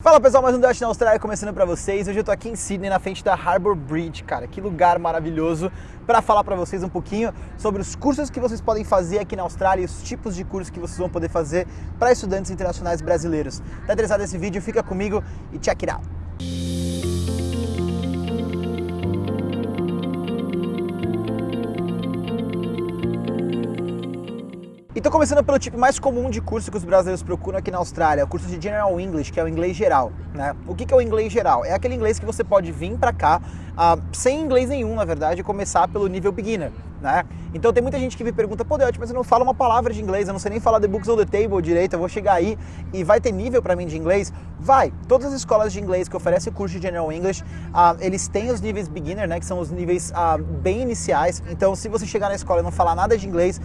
Fala pessoal, mais um Dash na Austrália começando pra vocês. Hoje eu tô aqui em Sydney, na frente da Harbour Bridge, cara. Que lugar maravilhoso para falar pra vocês um pouquinho sobre os cursos que vocês podem fazer aqui na Austrália e os tipos de cursos que vocês vão poder fazer para estudantes internacionais brasileiros. Tá interessado nesse vídeo? Fica comigo e check it out. E tô começando pelo tipo mais comum de curso que os brasileiros procuram aqui na Austrália, o curso de General English, que é o inglês geral, né? O que, que é o inglês geral? É aquele inglês que você pode vir para cá uh, sem inglês nenhum, na verdade, e começar pelo nível beginner, né? Então tem muita gente que me pergunta, pô, Deote, mas eu não falo uma palavra de inglês, eu não sei nem falar the books on the table direito, eu vou chegar aí e vai ter nível para mim de inglês? Vai! Todas as escolas de inglês que oferecem o curso de General English, uh, eles têm os níveis beginner, né? Que são os níveis uh, bem iniciais. Então se você chegar na escola e não falar nada de inglês,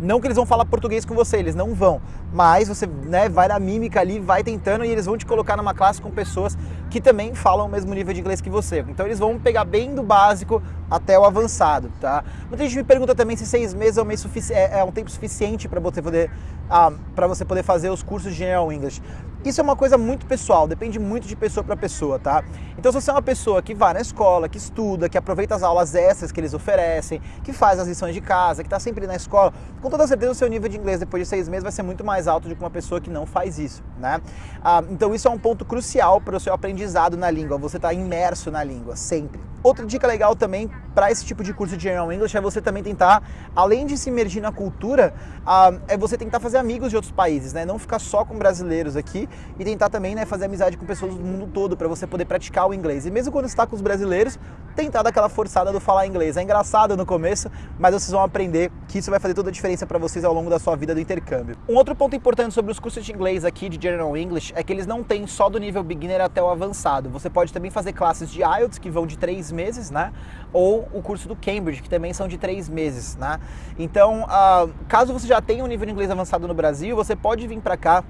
não que eles vão falar português com você, eles não vão. Mas você né, vai na mímica ali, vai tentando e eles vão te colocar numa classe com pessoas que também falam o mesmo nível de inglês que você. Então eles vão pegar bem do básico até o avançado, tá? Muita gente me pergunta também se seis meses é um, mês é, é um tempo suficiente para você poder ah, para você poder fazer os cursos de General English. Isso é uma coisa muito pessoal, depende muito de pessoa para pessoa, tá? Então, se você é uma pessoa que vai na escola, que estuda, que aproveita as aulas extras que eles oferecem, que faz as lições de casa, que está sempre na escola, com toda certeza o seu nível de inglês depois de seis meses vai ser muito mais alto do que uma pessoa que não faz isso, né? Ah, então, isso é um ponto crucial para o seu aprendizado na língua, você está imerso na língua, sempre. Outra dica legal também para esse tipo de curso de General English é você também tentar, além de se imergir na cultura, ah, é você tentar fazer amigos de outros países, né? Não ficar só com brasileiros aqui e tentar também né, fazer amizade com pessoas do mundo todo para você poder praticar o inglês. E mesmo quando está com os brasileiros, tentar dar aquela forçada do falar inglês. É engraçado no começo, mas vocês vão aprender que isso vai fazer toda a diferença para vocês ao longo da sua vida do intercâmbio. Um outro ponto importante sobre os cursos de inglês aqui de General English é que eles não têm só do nível beginner até o avançado. Você pode também fazer classes de IELTS que vão de meses, né? Ou o curso do Cambridge, que também são de três meses, né? Então, uh, caso você já tenha um nível de inglês avançado no Brasil, você pode vir para cá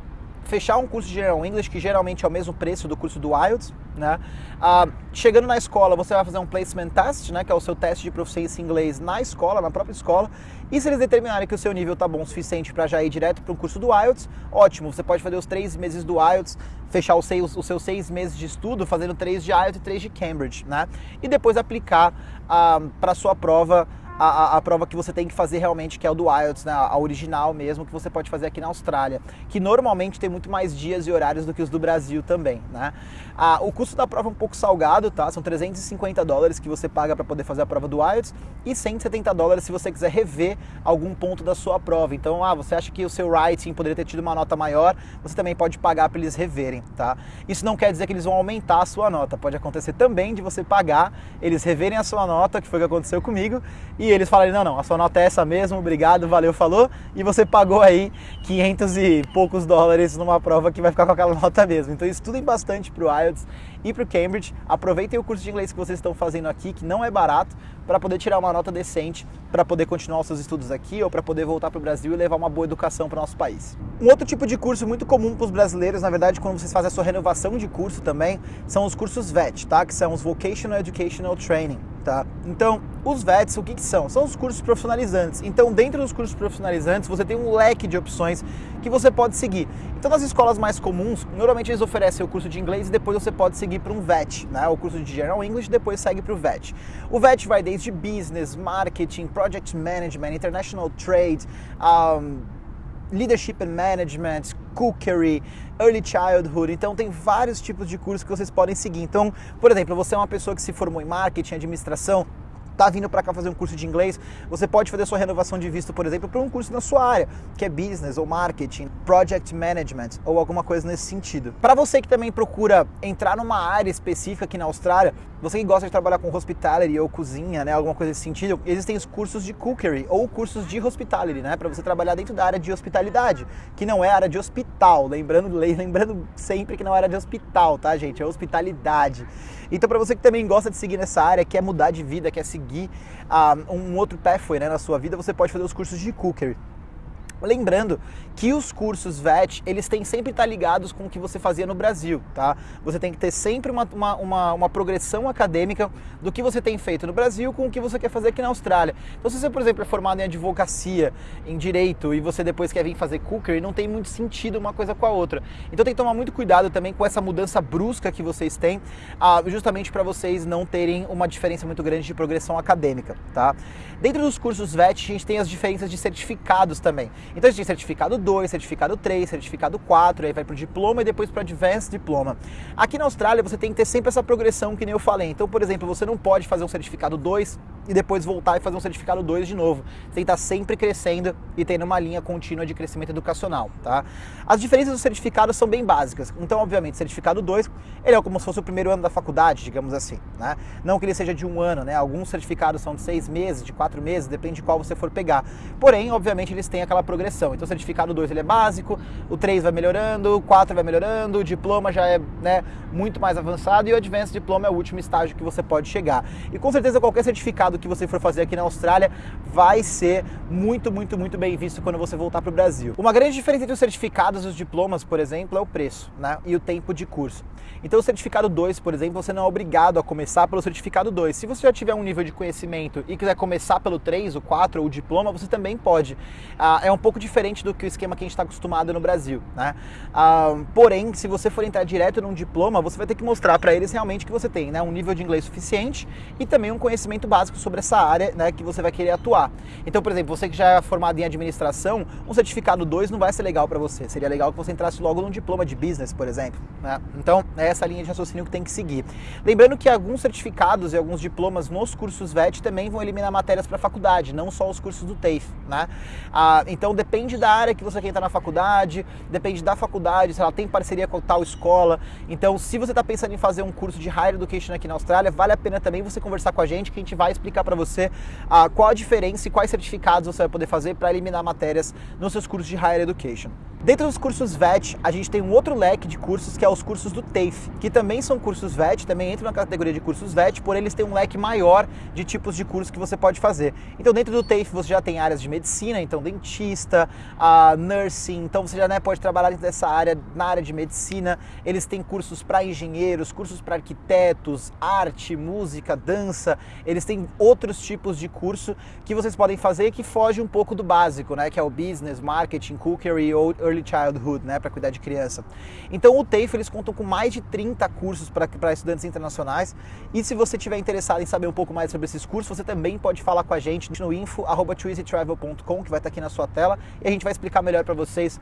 fechar um curso de General English, que geralmente é o mesmo preço do curso do IELTS, né? Ah, chegando na escola, você vai fazer um placement test, né? Que é o seu teste de proficiência em inglês na escola, na própria escola. E se eles determinarem que o seu nível tá bom o suficiente para já ir direto para um curso do IELTS, ótimo. Você pode fazer os três meses do IELTS, fechar os seus, os seus seis meses de estudo, fazendo três de IELTS e três de Cambridge, né? E depois aplicar ah, para sua prova a, a, a, prova que você tem que fazer realmente, que é o do IELTS, né, a original mesmo, que você pode fazer aqui na Austrália, que normalmente tem muito mais dias e horários do que os do Brasil também, né? Ah, o custo da prova é um pouco salgado, tá? São 350 dólares que você paga para poder fazer a prova do IELTS e 170 dólares se você quiser rever algum ponto da sua prova. Então, ah, você acha que o seu writing poderia ter tido uma nota maior, você também pode pagar para eles reverem, tá? Isso não quer dizer que eles vão aumentar a sua nota, pode acontecer também de você pagar, eles reverem a sua nota, que foi o que aconteceu comigo, e e eles falarem, não, não, a sua nota é essa mesmo, obrigado, valeu, falou, e você pagou aí 500 e poucos dólares numa prova que vai ficar com aquela nota mesmo. Então estudem bastante para o IELTS e para o Cambridge, aproveitem o curso de inglês que vocês estão fazendo aqui, que não é barato, para poder tirar uma nota decente, para poder continuar os seus estudos aqui ou para poder voltar para o Brasil e levar uma boa educação para o nosso país. Um outro tipo de curso muito comum para os brasileiros, na verdade, quando vocês fazem a sua renovação de curso também, são os cursos VET, tá? Que são os Vocational Educational Training. Então, os VETs, o que, que, são? São os cursos profissionalizantes. Então, dentro dos cursos profissionalizantes, você tem um leque de opções que você pode seguir. Então, nas escolas mais comuns, normalmente eles oferecem o curso de inglês e depois você pode seguir para um VET, né? O curso de General English depois segue para o VET. O VET vai desde Business, Marketing, Project Management, International Trade, um, Leadership and Management, Cookery, Early Childhood. Então tem vários tipos de cursos que vocês podem seguir. Então, por exemplo, você é uma pessoa que se formou em marketing, administração, está vindo para cá fazer um curso de inglês, você pode fazer sua renovação de visto, por exemplo, para um curso na sua área, que é business ou marketing, project management ou alguma coisa nesse sentido. Para você que também procura entrar numa área específica aqui na Austrália, você que gosta de trabalhar com hospitality ou cozinha, né, alguma coisa nesse sentido, existem os cursos de cookery ou cursos de hospitality, né, para você trabalhar dentro da área de hospitalidade, que não é área de hospital, lembrando, lembrando sempre que não é área de hospital, tá, gente? É hospitalidade. Então, para você que também gosta de seguir nessa área, quer mudar de vida, quer seguir uh, um outro pathway né, na sua vida, você pode fazer os cursos de cookery. Lembrando que os cursos VET, eles têm sempre estar ligados com o que você fazia no Brasil, tá? Você tem que ter sempre uma, uma, uma, uma, progressão acadêmica do que você tem feito no Brasil com o que você quer fazer aqui na Austrália. Então, se você, por exemplo, é formado em advocacia, em direito, e você depois quer vir fazer cookery, não tem muito sentido uma coisa com a outra. Então, tem que tomar muito cuidado também com essa mudança brusca que vocês têm, ah, justamente para vocês não terem uma diferença muito grande de progressão acadêmica, tá? Dentro dos cursos VET, a gente tem as diferenças de certificados também. Então a gente tem certificado 2, certificado 3, certificado 4, aí vai para o diploma e depois para Advanced Diploma. Aqui na Austrália você tem que ter sempre essa progressão que nem eu falei. Então, por exemplo, você não pode fazer um certificado 2 e depois voltar e fazer um certificado 2 de novo. Você tem que estar sempre crescendo e tendo uma linha contínua de crescimento educacional, tá? As diferenças dos certificados são bem básicas. Então, obviamente, certificado 2, ele é como se fosse o primeiro ano da faculdade, digamos assim, né? Não que ele seja de um ano, né? Alguns certificados são de seis meses, de quatro meses, depende de qual você for pegar. Porém, obviamente, eles têm aquela progressão. Então, o certificado 2 ele é básico, o 3 vai melhorando, o 4 vai melhorando, o diploma já é né, muito mais avançado e o Advanced Diploma é o último estágio que você pode chegar. E com certeza qualquer certificado que você for fazer aqui na Austrália vai ser muito, muito, muito bem visto quando você voltar para o Brasil. Uma grande diferença entre os certificados e os diplomas, por exemplo, é o preço né, e o tempo de curso. Então, o certificado 2, por exemplo, você não é obrigado a começar pelo certificado 2. Se você já tiver um nível de conhecimento e quiser começar pelo 3, o 4 ou o diploma, você também pode. Ah, é um pouco diferente do que o esquema que a gente está acostumado no Brasil. Né? Ah, porém, se você for entrar direto num diploma, você vai ter que mostrar para eles realmente que você tem né, um nível de inglês suficiente e também um conhecimento básico sobre essa área né, que você vai querer atuar. Então, por exemplo, você que já é formado em administração, um certificado 2 não vai ser legal para você. Seria legal que você entrasse logo num diploma de business, por exemplo. Né? Então, é essa linha de raciocínio que tem que seguir. Lembrando que alguns certificados e alguns diplomas nos cursos VET também vão eliminar matérias para faculdade, não só os cursos do TAFE. Né? Ah, então, depende da área que você quer entrar na faculdade, depende da faculdade, se ela tem parceria com tal escola. Então, se você está pensando em fazer um curso de Higher Education aqui na Austrália, vale a pena também você conversar com a gente, que a gente vai explicar para você ah, qual a diferença e quais certificados você vai poder fazer para eliminar matérias nos seus cursos de Higher Education. Dentro dos cursos VET, a gente tem um outro leque de cursos que é os cursos do TAFE, que também são cursos VET, também entram na categoria de cursos VET, porém eles têm um leque maior de tipos de cursos que você pode fazer. Então dentro do TAFE você já tem áreas de medicina, então dentista, uh, nursing, então você já né, pode trabalhar dentro dessa área, na área de medicina. Eles têm cursos para engenheiros, cursos para arquitetos, arte, música, dança. Eles têm outros tipos de curso que vocês podem fazer que foge um pouco do básico, né, que é o business, marketing, cookery ou Early Childhood, né, para cuidar de criança. Então o TAFE eles contam com mais de 30 cursos para estudantes internacionais e se você tiver interessado em saber um pouco mais sobre esses cursos, você também pode falar com a gente no info@twizytravel.com que vai estar aqui na sua tela e a gente vai explicar melhor para vocês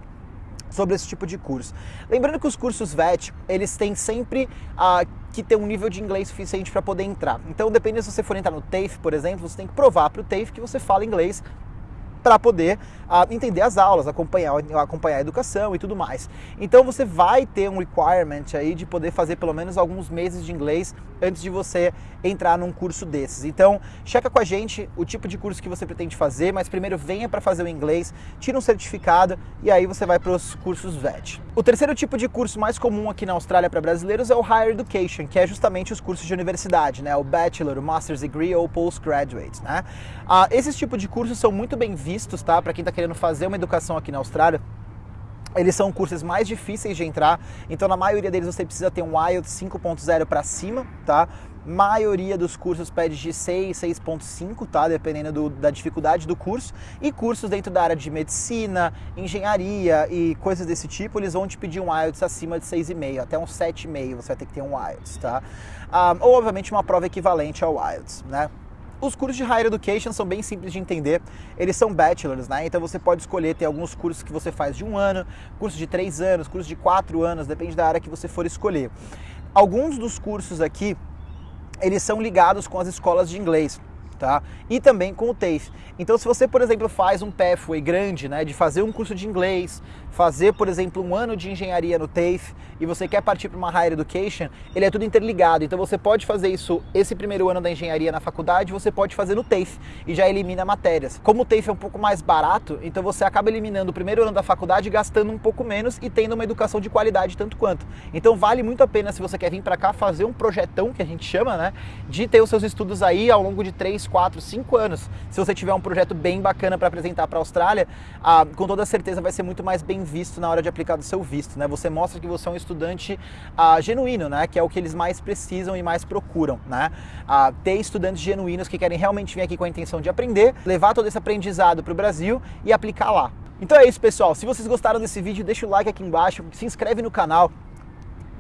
sobre esse tipo de curso. Lembrando que os cursos VET, eles têm sempre ah, que ter um nível de inglês suficiente para poder entrar. Então, dependendo se você for entrar no TAFE, por exemplo, você tem que provar para o TAFE que você fala inglês para poder uh, entender as aulas, acompanhar, acompanhar a educação e tudo mais. Então você vai ter um requirement aí de poder fazer pelo menos alguns meses de inglês antes de você entrar num curso desses. Então, checa com a gente o tipo de curso que você pretende fazer, mas primeiro venha para fazer o inglês, tira um certificado e aí você vai para os cursos VET. O terceiro tipo de curso mais comum aqui na Austrália para brasileiros é o Higher Education, que é justamente os cursos de universidade, né? O Bachelor, o Master's Degree ou Postgraduate, né? Ah, esses tipos de cursos são muito bem vistos, tá? Para quem está querendo fazer uma educação aqui na Austrália, eles são cursos mais difíceis de entrar, então na maioria deles você precisa ter um IELTS 5.0 para cima, tá? maioria dos cursos pede de 6, 6.5, tá? Dependendo do, da dificuldade do curso. E cursos dentro da área de medicina, engenharia e coisas desse tipo, eles vão te pedir um IELTS acima de 6,5, até um 7,5 você vai ter que ter um IELTS, tá? Ah, ou, obviamente, uma prova equivalente ao IELTS, né? Os cursos de Higher Education são bem simples de entender, eles são bachelors, né? Então você pode escolher ter alguns cursos que você faz de um ano, cursos de três anos, cursos de quatro anos, depende da área que você for escolher. Alguns dos cursos aqui eles são ligados com as escolas de inglês. Tá? E também com o TAFE. Então, se você, por exemplo, faz um pathway grande, né, de fazer um curso de inglês, fazer, por exemplo, um ano de engenharia no TAFE e você quer partir para uma higher education, ele é tudo interligado. Então, você pode fazer isso esse primeiro ano da engenharia na faculdade, você pode fazer no TAFE e já elimina matérias. Como o TAFE é um pouco mais barato, então você acaba eliminando o primeiro ano da faculdade gastando um pouco menos e tendo uma educação de qualidade tanto quanto. Então, vale muito a pena se você quer vir para cá fazer um projetão que a gente chama, né, de ter os seus estudos aí ao longo de 3, 4, 5 anos. Se você tiver um projeto bem bacana para apresentar para a Austrália, ah, com toda certeza vai ser muito mais bem visto na hora de aplicar o seu visto. Né? Você mostra que você é um estudante ah, genuíno, né? que é o que eles mais precisam e mais procuram. Né? Ah, ter estudantes genuínos que querem realmente vir aqui com a intenção de aprender, levar todo esse aprendizado para o Brasil e aplicar lá. Então é isso, pessoal. Se vocês gostaram desse vídeo, deixa o like aqui embaixo, se inscreve no canal,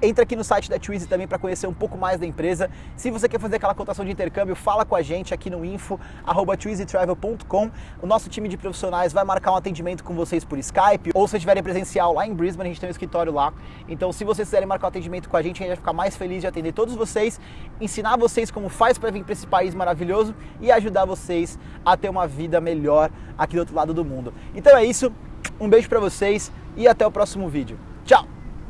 Entra aqui no site da Twizy também para conhecer um pouco mais da empresa. Se você quer fazer aquela cotação de intercâmbio, fala com a gente aqui no info@twizytravel.com. O nosso time de profissionais vai marcar um atendimento com vocês por Skype ou se estiverem presencial lá em Brisbane, a gente tem um escritório lá. Então, se vocês quiserem marcar um atendimento com a gente, a gente vai ficar mais feliz de atender todos vocês, ensinar vocês como faz para vir para esse país maravilhoso e ajudar vocês a ter uma vida melhor aqui do outro lado do mundo. Então é isso. Um beijo para vocês e até o próximo vídeo. Tchau.